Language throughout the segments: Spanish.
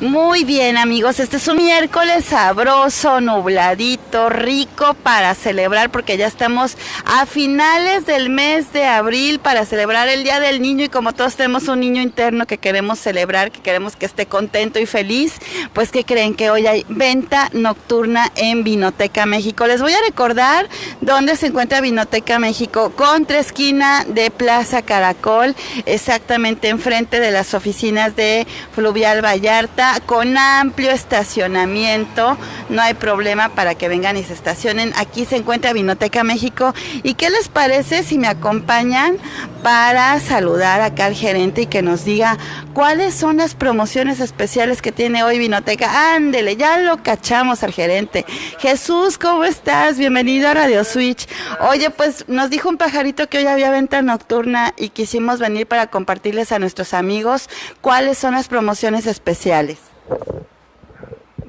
Muy bien amigos, este es un miércoles sabroso, nubladito, rico para celebrar porque ya estamos a finales del mes de abril para celebrar el Día del Niño y como todos tenemos un niño interno que queremos celebrar, que queremos que esté contento y feliz, pues que creen que hoy hay venta nocturna en Vinoteca México. Les voy a recordar dónde se encuentra Vinoteca México, contra esquina de Plaza Caracol, exactamente enfrente de las oficinas de Fluvial Vallarta con amplio estacionamiento, no hay problema para que vengan y se estacionen. Aquí se encuentra Vinoteca México. ¿Y qué les parece si me acompañan para saludar acá al gerente y que nos diga cuáles son las promociones especiales que tiene hoy Vinoteca? Ándele, ya lo cachamos al gerente. Jesús, ¿cómo estás? Bienvenido a Radio Switch. Oye, pues nos dijo un pajarito que hoy había venta nocturna y quisimos venir para compartirles a nuestros amigos cuáles son las promociones especiales.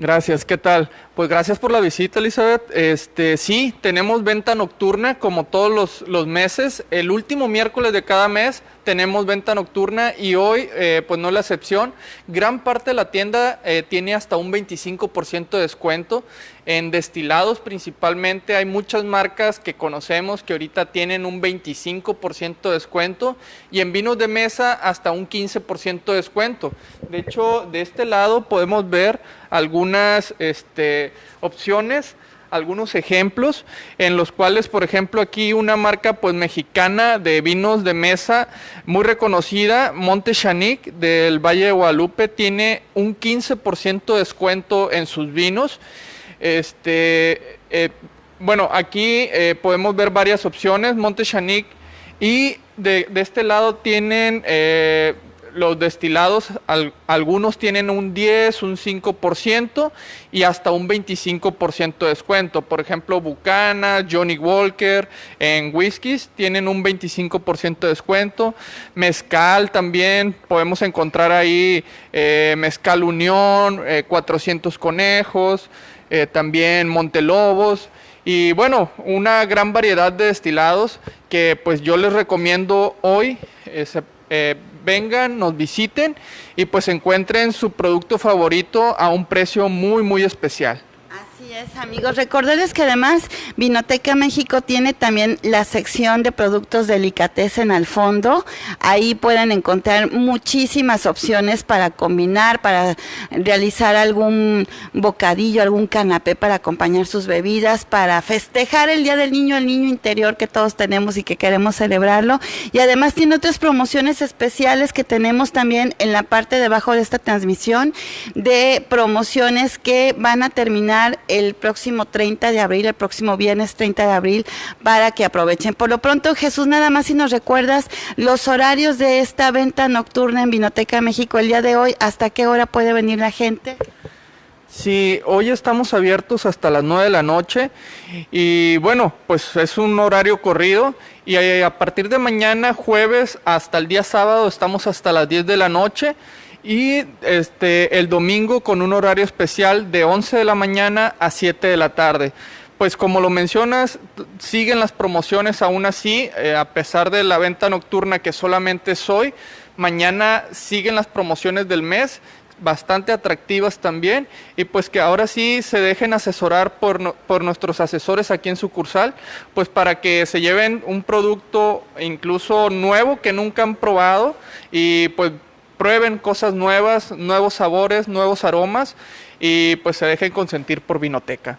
Gracias, ¿qué tal? Pues gracias por la visita, Elizabeth. Este, sí, tenemos venta nocturna como todos los, meses. El último miércoles de cada mes tenemos venta nocturna y hoy, eh, pues no es la excepción. Gran parte de la tienda eh, tiene hasta un 25% de descuento. En destilados principalmente hay muchas marcas que conocemos que ahorita tienen un 25% de descuento y en vinos de mesa hasta un 15% de descuento. De hecho, de este lado podemos ver algunas este, opciones algunos ejemplos en los cuales, por ejemplo, aquí una marca pues mexicana de vinos de mesa muy reconocida, Monte Chanic del Valle de Guadalupe, tiene un 15% de descuento en sus vinos. Este, eh, bueno, aquí eh, podemos ver varias opciones, Monte Chanic, y de, este lado tienen eh, los destilados, algunos tienen un 10, un 5% y hasta un 25% de descuento. Por ejemplo, Bucana, Johnny Walker, en whiskies tienen un 25% de descuento. Mezcal también, podemos encontrar ahí eh, Mezcal Unión, 400 eh, conejos, eh, también Montelobos. Y bueno, una gran variedad de destilados que pues yo les recomiendo hoy vengan, nos visiten y pues encuentren su producto favorito a un precio muy, muy especial amigos. Recordarles que además Vinoteca México tiene también la sección de productos delicatessen al fondo. Ahí pueden encontrar muchísimas opciones para combinar, para realizar algún bocadillo, algún canapé para acompañar sus bebidas, para festejar el Día del Niño, el niño interior que todos tenemos y que queremos celebrarlo. Y además tiene otras promociones especiales que tenemos también en la parte debajo de esta transmisión de promociones que van a terminar el próximo 30 de abril, el próximo viernes 30 de abril, para que aprovechen. Por lo pronto, Jesús, nada más si nos recuerdas los horarios de esta venta nocturna en Vinoteca México el día de hoy, ¿hasta qué hora puede venir la gente? Sí, hoy estamos abiertos hasta las 9 de la noche y bueno, pues es un horario corrido y a partir de mañana jueves hasta el día sábado estamos hasta las 10 de la noche y este, el domingo con un horario especial de 11 de la mañana a 7 de la tarde. Pues como lo mencionas, siguen las promociones aún así, eh, a pesar de la venta nocturna que solamente es hoy. Mañana siguen las promociones del mes, bastante atractivas también, y pues que ahora sí se dejen asesorar por, por nuestros asesores aquí en sucursal, pues para que se lleven un producto incluso nuevo que nunca han probado y pues prueben cosas nuevas, nuevos sabores, nuevos aromas y pues se dejen consentir por Vinoteca.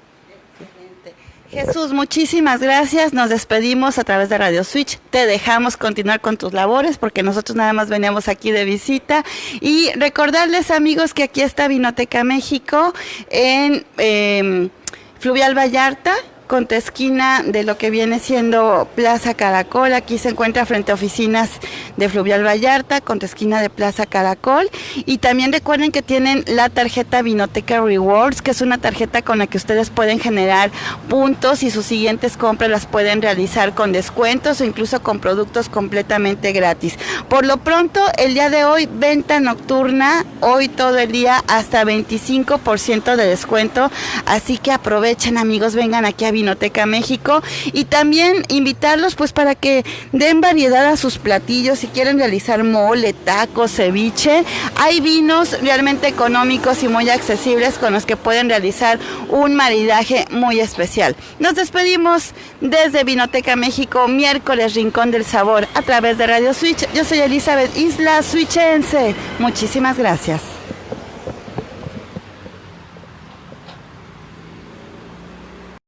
Jesús, muchísimas gracias. Nos despedimos a través de Radio Switch. Te dejamos continuar con tus labores porque nosotros nada más veníamos aquí de visita. Y recordarles amigos que aquí está Vinoteca México en em, Fluvial Vallarta contra esquina de lo que viene siendo Plaza Caracol. Aquí se encuentra frente a oficinas de Fluvial Vallarta, contra esquina de Plaza Caracol. Y también recuerden que tienen la tarjeta Vinoteca Rewards, que es una tarjeta con la que ustedes pueden generar puntos y sus siguientes compras las pueden realizar con descuentos o incluso con productos completamente gratis. Por lo pronto, el día de hoy, venta nocturna, hoy todo el día hasta 25% de descuento. Así que aprovechen amigos, vengan aquí a Vinoteca México y también invitarlos pues para que den variedad a sus platillos si quieren realizar mole, tacos, ceviche. Hay vinos realmente económicos y muy accesibles con los que pueden realizar un maridaje muy especial. Nos despedimos desde Vinoteca México, miércoles Rincón del Sabor a través de Radio Switch. Yo soy Elizabeth Isla Switchense. Muchísimas gracias.